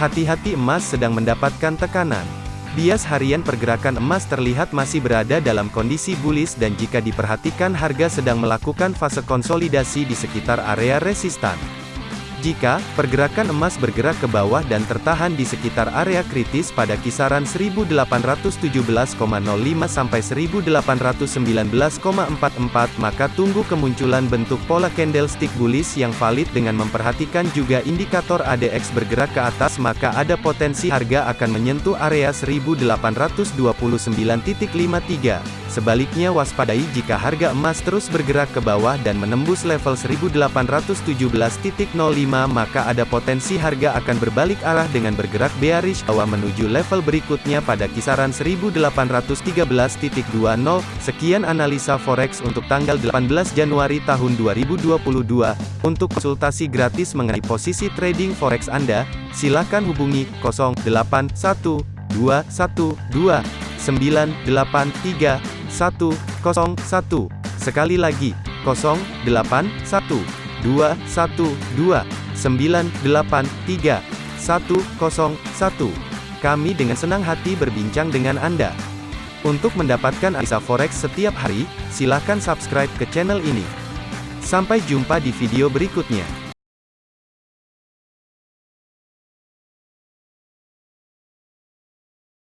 Hati-hati emas sedang mendapatkan tekanan. Bias harian pergerakan emas terlihat masih berada dalam kondisi bullish dan jika diperhatikan harga sedang melakukan fase konsolidasi di sekitar area resistan. Jika pergerakan emas bergerak ke bawah dan tertahan di sekitar area kritis pada kisaran 1817,05 sampai 1819,44 maka tunggu kemunculan bentuk pola candlestick bullish yang valid dengan memperhatikan juga indikator ADX bergerak ke atas maka ada potensi harga akan menyentuh area 1829.53. Sebaliknya waspadai jika harga emas terus bergerak ke bawah dan menembus level 1817.05 maka ada potensi harga akan berbalik arah dengan bergerak bearish bawah menuju level berikutnya pada kisaran 1813.20. Sekian analisa forex untuk tanggal 18 Januari tahun 2022. Untuk konsultasi gratis mengenai posisi trading forex Anda, silakan hubungi 081212 983 101. Sekali lagi, 081 212 983 101. Kami dengan senang hati berbincang dengan Anda. Untuk mendapatkan analisa forex setiap hari, silakan subscribe ke channel ini. Sampai jumpa di video berikutnya.